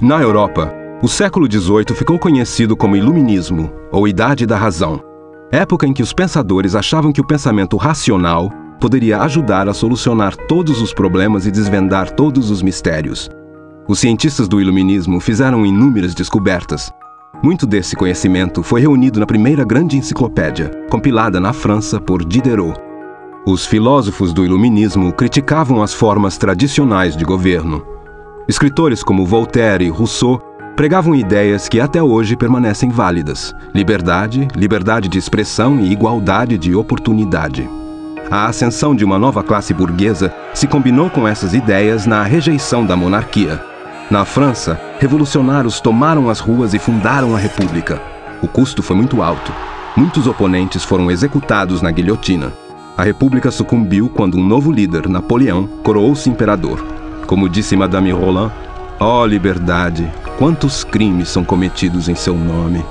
Na Europa, o século XVIII ficou conhecido como Iluminismo, ou Idade da Razão, época em que os pensadores achavam que o pensamento racional poderia ajudar a solucionar todos os problemas e desvendar todos os mistérios. Os cientistas do Iluminismo fizeram inúmeras descobertas. Muito desse conhecimento foi reunido na primeira grande enciclopédia, compilada na França por Diderot. Os filósofos do Iluminismo criticavam as formas tradicionais de governo. Escritores como Voltaire e Rousseau pregavam ideias que até hoje permanecem válidas: liberdade, liberdade de expressão e igualdade de oportunidade. A ascensão de uma nova classe burguesa se combinou com essas ideias na rejeição da monarquia. Na França, revolucionários tomaram as ruas e fundaram a República. O custo foi muito alto. Muitos oponentes foram executados na guilhotina. A República sucumbiu quando um novo líder, Napoleão, coroou-se imperador. Como disse Madame Roland, ó oh, liberdade, quantos crimes são cometidos em seu nome.